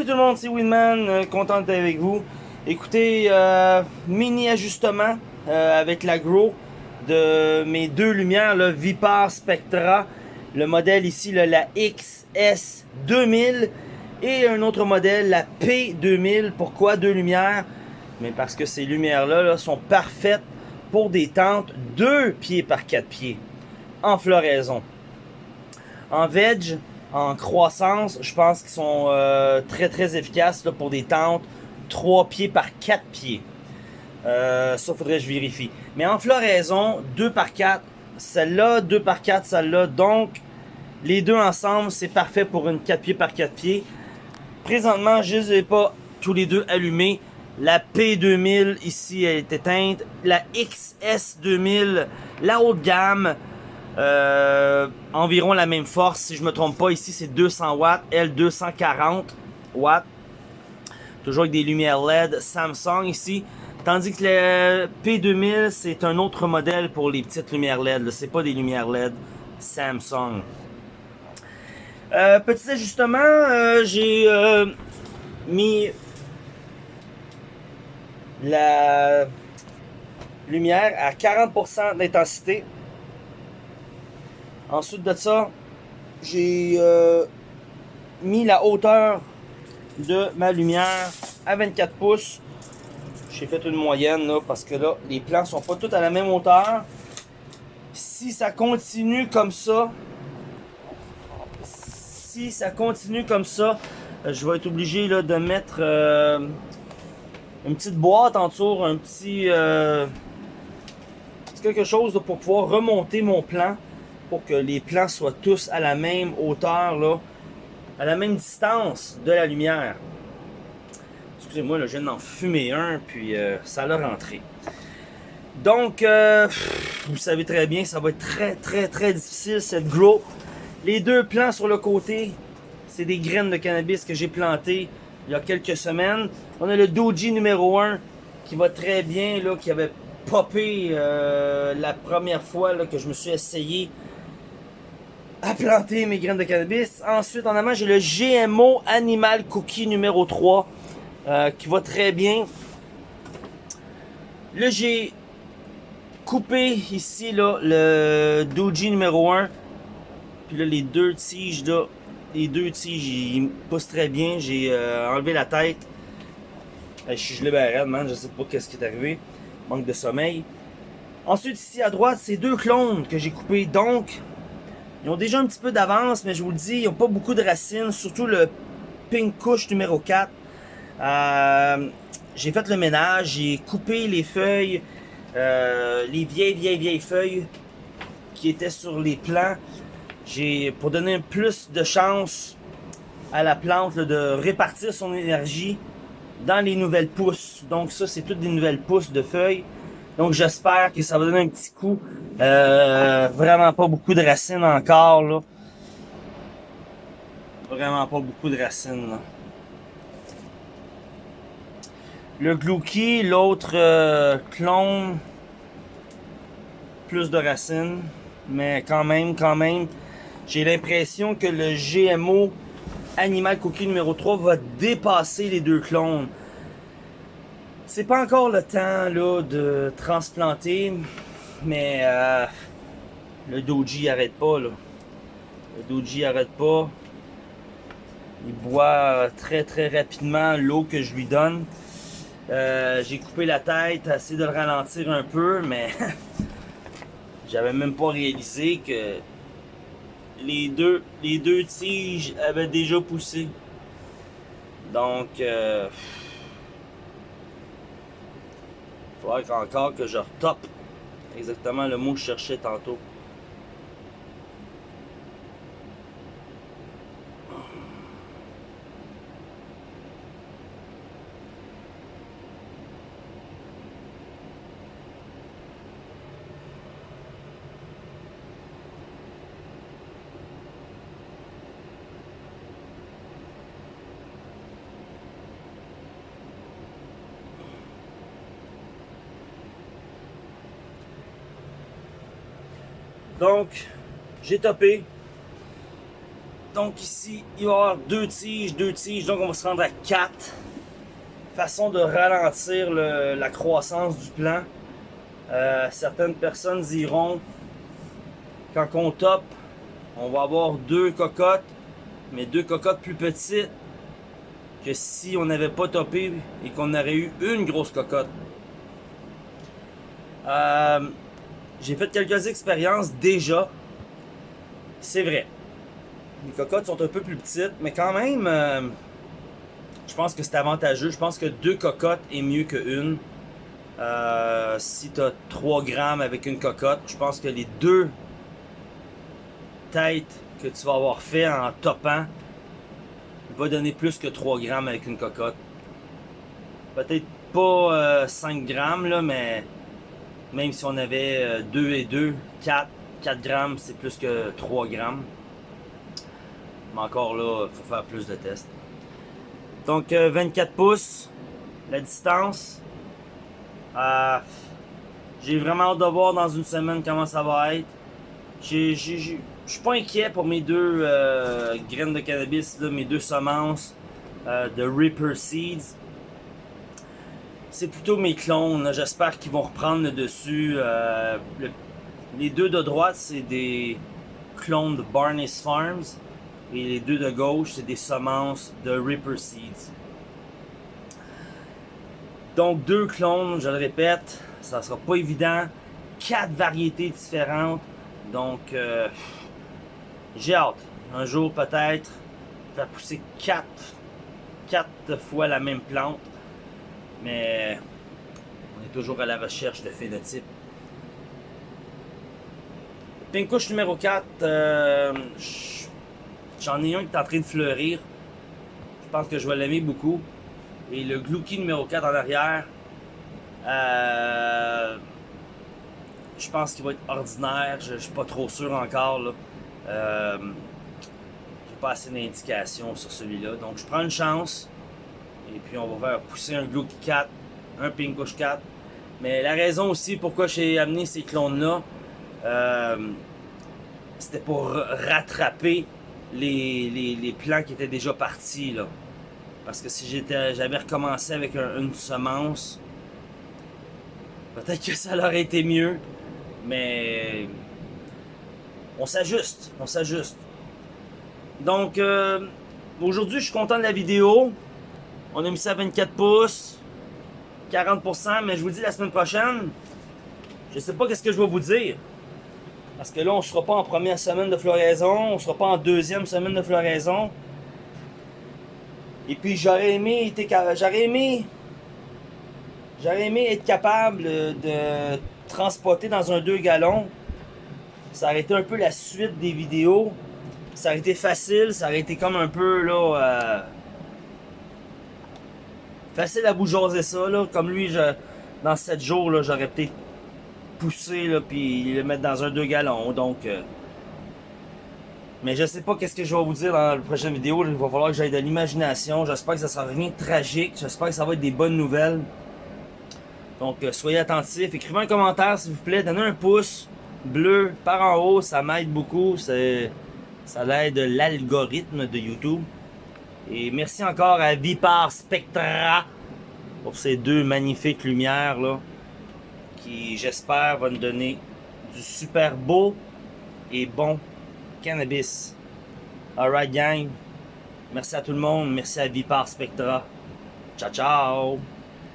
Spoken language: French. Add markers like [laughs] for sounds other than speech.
Salut tout le monde, c'est Winman, euh, content d'être avec vous. Écoutez, euh, mini ajustement euh, avec l'agro de mes deux lumières, le Vipar Spectra, le modèle ici, là, la XS2000 et un autre modèle, la P2000. Pourquoi deux lumières? Mais parce que ces lumières-là là, sont parfaites pour des tentes 2 pieds par 4 pieds en floraison. En veg, en croissance, je pense qu'ils sont euh, très très efficaces pour des tentes 3 pieds par 4 pieds. Euh, ça faudrait que je vérifie. Mais en floraison, 2 par 4, celle-là, 2 par 4, celle-là. Donc, les deux ensemble, c'est parfait pour une 4 pieds par 4 pieds. Présentement, je ne les ai pas tous les deux allumés. La P2000 ici elle est éteinte. La XS2000, la haute gamme, euh, environ la même force. Si je me trompe pas, ici c'est 200 watts. Elle 240 watts. Toujours avec des lumières LED Samsung ici. Tandis que le P2000 c'est un autre modèle pour les petites lumières LED. C'est pas des lumières LED Samsung. Euh, petit ajustement, euh, j'ai mis la lumière à 40% d'intensité. Ensuite de ça, j'ai euh, mis la hauteur de ma lumière à 24 pouces. J'ai fait une moyenne parce que là, les plans sont pas tous à la même hauteur. Si ça continue comme ça, si ça continue comme ça, je vais être obligé de mettre euh, une petite boîte en dessous, un petit euh, quelque chose pour pouvoir remonter mon plan pour que les plans soient tous à la même hauteur là, à la même distance de la lumière. Excusez-moi, je viens d'en fumer un, puis euh, ça l'a rentré. Donc, euh, vous savez très bien, ça va être très, très, très difficile, cette grow. Les deux plants sur le côté, c'est des graines de cannabis que j'ai plantées il y a quelques semaines. On a le Doji numéro 1 qui va très bien, là, qui avait popé euh, la première fois là, que je me suis essayé à planter mes graines de cannabis. Ensuite, en amont, j'ai le GMO Animal Cookie numéro 3 euh, qui va très bien. Là, j'ai coupé ici là, le Doji numéro 1. Puis là, les deux tiges là, les deux tiges, ils poussent très bien. J'ai euh, enlevé la tête. Je suis gelé ben man. Je sais pas qu'est-ce qui est arrivé. Manque de sommeil. Ensuite, ici à droite, c'est deux clones que j'ai coupés. Donc, ils ont déjà un petit peu d'avance, mais je vous le dis, ils n'ont pas beaucoup de racines. Surtout le Pink Kush numéro 4. Euh, j'ai fait le ménage. J'ai coupé les feuilles. Euh, les vieilles, vieilles, vieilles feuilles qui étaient sur les plants. J'ai pour donner plus de chance à la plante là, de répartir son énergie dans les nouvelles pousses. Donc ça, c'est toutes des nouvelles pousses de feuilles. Donc j'espère que ça va donner un petit coup. Euh, vraiment pas beaucoup de racines encore là. Vraiment pas beaucoup de racines. Le Glouki, l'autre euh, clone, plus de racines, mais quand même, quand même, j'ai l'impression que le GMO Animal Cookie numéro 3 va dépasser les deux clones. C'est pas encore le temps là, de transplanter, mais euh, le Doji arrête pas. Là. Le Doji arrête pas. Il boit très très rapidement l'eau que je lui donne. Euh, j'ai coupé la tête, essayé de le ralentir un peu, mais [laughs] j'avais même pas réalisé que les deux, tiges avaient déjà poussé. Donc, euh, il faudrait encore que je retope exactement le mot que je cherchais tantôt. Donc, j'ai topé. Donc ici, il va y avoir deux tiges, deux tiges, donc on va se rendre à quatre. Façon de ralentir le, la croissance du plant. Euh, certaines personnes diront, quand on top, on va avoir deux cocottes, mais deux cocottes plus petites que si on n'avait pas topé et qu'on aurait eu une grosse cocotte. Euh, J'ai fait quelques expériences déjà. C'est vrai. Les cocottes sont un peu plus petites, mais quand même, euh, je pense que c'est avantageux. Je pense que deux cocottes est mieux qu'une. Euh, si tu as 3 grammes avec une cocotte, je pense que les deux têtes que tu vas avoir fait en topant va donner plus que 3 grammes avec une cocotte. Peut-être pas 5 euh, grammes, là, mais même si on avait 2 euh, et 2, 4, 4 grammes, c'est plus que 3 grammes. Mais encore là, il faut faire plus de tests. Donc 24 euh, pouces, la distance. Euh, j'ai vraiment hâte de voir dans une semaine comment ça va être. Je suis pas inquiet pour mes deux graines de cannabis, mes deux semences de Reaper Seeds. C'est plutôt mes clones. J'espère qu'ils vont reprendre le dessus. les deux de droite, c'est des clones de Barney's Farms. Et les deux de gauche, c'est des semences de Reaper Seeds. Donc deux clones, je le répète, ça sera pas évident. Quatre variétés différentes. Donc euh, j'ai hâte. Un jour peut-être faire pousser quatre, quatre fois la même plante. Mais on est toujours à la recherche de phénotype. Pinkush numéro 4, euh, J'en ai un qui est en train de fleurir. Je pense que je vais l'aimer beaucoup. Et le Glouki numéro 4 en arrière, euh, je pense qu'il va être ordinaire. Je, ne suis pas trop sûr encore. Là. Euh, j'ai pas assez d'indications sur celui-là. Donc je prends une chance. Et puis on va faire pousser un Glouki 4, un Pinkush 4. Mais la raison aussi pourquoi j'ai amené ces clones-là, euh, c'était pour rattraper les, les, plans qui étaient déjà partis. Là. Parce que si j'avais recommencé avec une semence, peut-être que ça aurait été mieux. Mais on s'ajuste, on s'ajuste. Donc, euh, aujourd'hui, je suis content de la vidéo. On a mis ça à 24 pouces, 40%, mais je vous dis la semaine prochaine, je sais pas qu'est-ce que je vais vous dire. Parce que là, on ne sera pas en première semaine de floraison, on ne sera pas en deuxième semaine de floraison. Et puis j'aurais aimé, j'aurais aimé, j'aurais aimé être capable de transporter dans un 2 gallons. Ça aurait été un peu la suite des vidéos. Ça aurait été facile, ça aurait été comme un peu là. Euh, facile à bouger ça là. Comme lui, je, dans 7 jours, j'aurais peut-être pousser là, puis le mettre dans un 2 gallons. Donc, euh, mais je sais pas qu'est-ce que je vais vous dire dans la prochaine vidéo. Il va falloir que j'aille de l'imagination. J'espère que ça sera rien de tragique. J'espère que ça va être des bonnes nouvelles. Donc, euh, soyez attentifs. Écrivez un commentaire, s'il vous plaît. Donnez un pouce bleu par en haut. Ça m'aide beaucoup. Ça l'aide l'algorithme de YouTube. Et merci encore à Vipar Spectra pour ces deux magnifiques lumières là qui, j'espère, va nous donner du super beau et bon cannabis. Alright, gang. Merci à tout le monde. Merci à Vipar Spectra. Ciao, ciao.